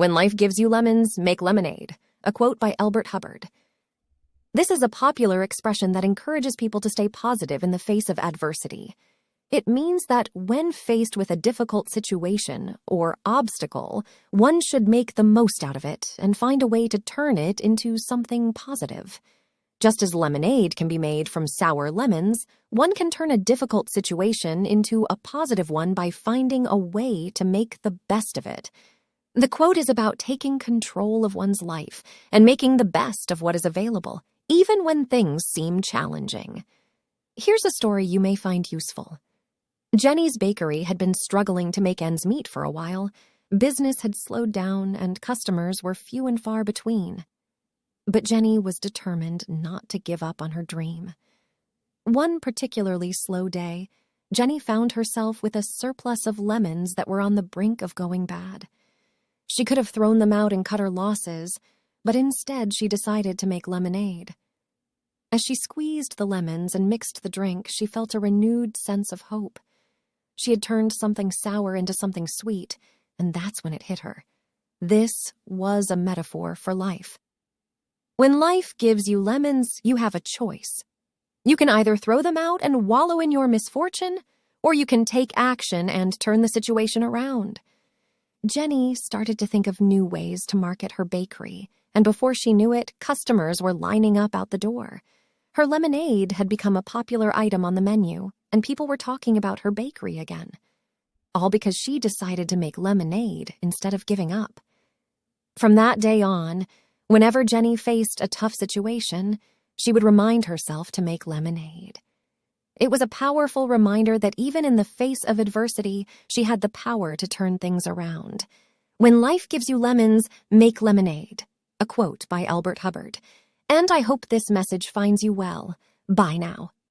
When life gives you lemons, make lemonade. A quote by Elbert Hubbard. This is a popular expression that encourages people to stay positive in the face of adversity. It means that when faced with a difficult situation or obstacle, one should make the most out of it and find a way to turn it into something positive. Just as lemonade can be made from sour lemons, one can turn a difficult situation into a positive one by finding a way to make the best of it. The quote is about taking control of one's life and making the best of what is available, even when things seem challenging. Here's a story you may find useful. Jenny's bakery had been struggling to make ends meet for a while. Business had slowed down and customers were few and far between. But Jenny was determined not to give up on her dream. One particularly slow day, Jenny found herself with a surplus of lemons that were on the brink of going bad. She could have thrown them out and cut her losses, but instead she decided to make lemonade. As she squeezed the lemons and mixed the drink, she felt a renewed sense of hope. She had turned something sour into something sweet, and that's when it hit her. This was a metaphor for life. When life gives you lemons, you have a choice. You can either throw them out and wallow in your misfortune, or you can take action and turn the situation around. Jenny started to think of new ways to market her bakery, and before she knew it, customers were lining up out the door. Her lemonade had become a popular item on the menu, and people were talking about her bakery again. All because she decided to make lemonade instead of giving up. From that day on, Whenever Jenny faced a tough situation, she would remind herself to make lemonade. It was a powerful reminder that even in the face of adversity, she had the power to turn things around. When life gives you lemons, make lemonade. A quote by Albert Hubbard. And I hope this message finds you well. Bye now.